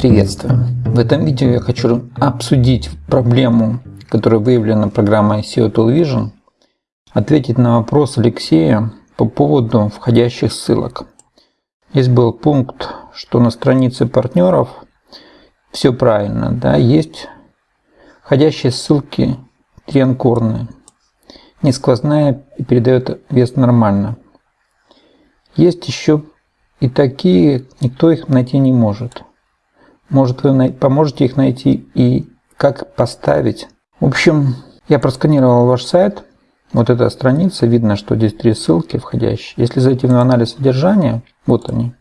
Приветствую! В этом видео я хочу обсудить проблему, которая выявлена программой SEO Tool Vision, ответить на вопрос Алексея по поводу входящих ссылок. Здесь был пункт, что на странице партнеров все правильно, да, есть входящие ссылки трианкорные, не сквозная и передает вес нормально. Есть еще и такие, никто их найти не может. Может, вы поможете их найти и как поставить. В общем, я просканировал ваш сайт. Вот эта страница, видно, что здесь три ссылки входящие. Если зайти в анализ содержания, вот они.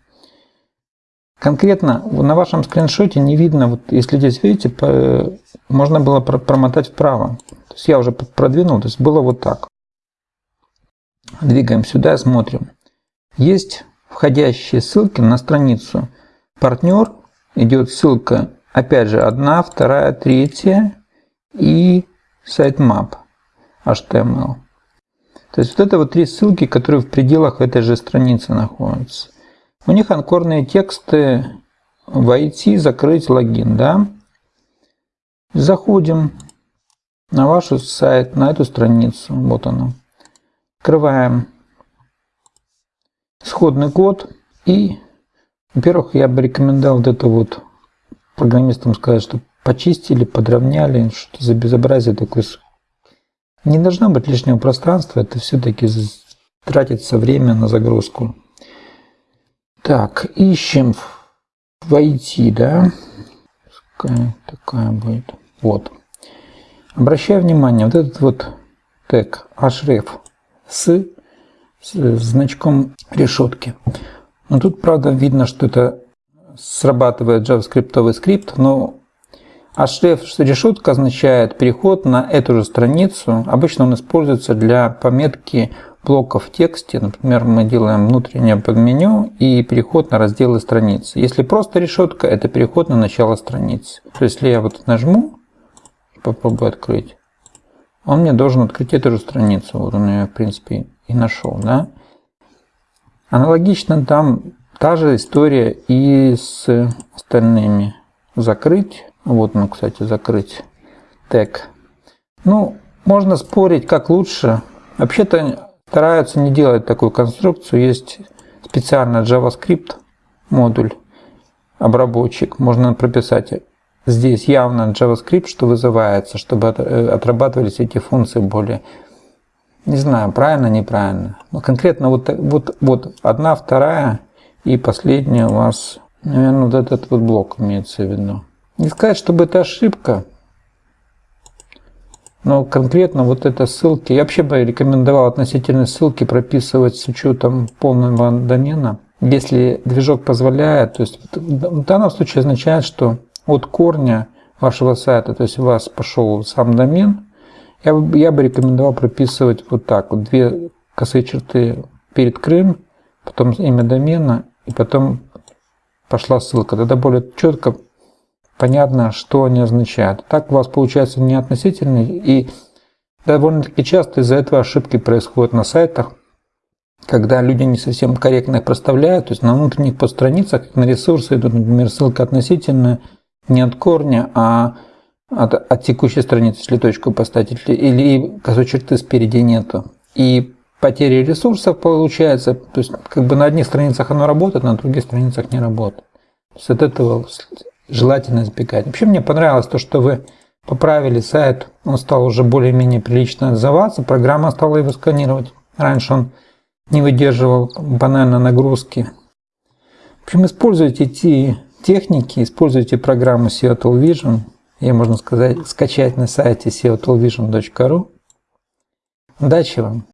Конкретно на вашем скриншоте не видно, вот если здесь видите, можно было промотать вправо. То есть я уже продвинул, то есть было вот так. Двигаем сюда, смотрим. Есть входящие ссылки на страницу партнер идет ссылка, опять же, одна, вторая, третья и sitemap HTML. То есть вот это вот три ссылки, которые в пределах этой же страницы находятся. У них анкорные тексты войти, закрыть логин, да. Заходим на ваш сайт, на эту страницу, вот она. Открываем исходный код и во-первых, я бы рекомендовал вот это вот программистам сказать, что почистили, подровняли, что за безобразие такое. Не должно быть лишнего пространства, это все-таки тратится время на загрузку. Так, ищем войти, да? Какая такая будет. Вот. Обращаю внимание, вот этот вот тег href с, с значком решетки. Но тут, правда, видно, что это срабатывает JavaScript скрипт, но href решетка означает переход на эту же страницу. Обычно он используется для пометки блоков в тексте. Например, мы делаем внутреннее подменю и переход на разделы страницы. Если просто решетка, это переход на начало страницы. То есть, если я вот нажму, попробую открыть, он мне должен открыть эту же страницу. Вот он ее, в принципе, и нашел. Да? Аналогично там та же история и с остальными. Закрыть. Вот он, кстати, закрыть тег. Ну, можно спорить, как лучше. Вообще-то стараются не делать такую конструкцию. Есть специально JavaScript модуль, обработчик. Можно прописать здесь явно JavaScript, что вызывается, чтобы э, отрабатывались эти функции более не знаю, правильно, неправильно. Но конкретно вот, вот, вот одна, вторая и последняя у вас, наверное, вот этот вот блок имеется в виду. Не сказать, чтобы это ошибка, но конкретно вот это ссылки, я вообще бы рекомендовал относительно ссылки прописывать с учетом полного домена. Если движок позволяет, то есть в данном случае означает, что от корня вашего сайта, то есть у вас пошел сам домен, я я бы рекомендовал прописывать вот так. Вот две косые черты перед Крым, потом имя домена, и потом пошла ссылка. Тогда более четко понятно, что они означают. Так у вас получается не относительный, и довольно-таки часто из-за этого ошибки происходят на сайтах, когда люди не совсем корректно их проставляют, то есть на внутренних подстраницах, на ресурсы идут, например, ссылка относительная не от корня, а от, от текущей страницы, если точку поставить, или косой черты спереди нету. И потери ресурсов получается, то есть как бы на одних страницах оно работает, на других страницах не работает. То есть от этого желательно избегать. Вообще мне понравилось то, что вы поправили сайт, он стал уже более-менее прилично отзываться, программа стала его сканировать. Раньше он не выдерживал банально нагрузки. В общем, используйте эти техники, используйте программу Seattle Vision, ее можно сказать, скачать на сайте seotoolvision.ru. Удачи вам!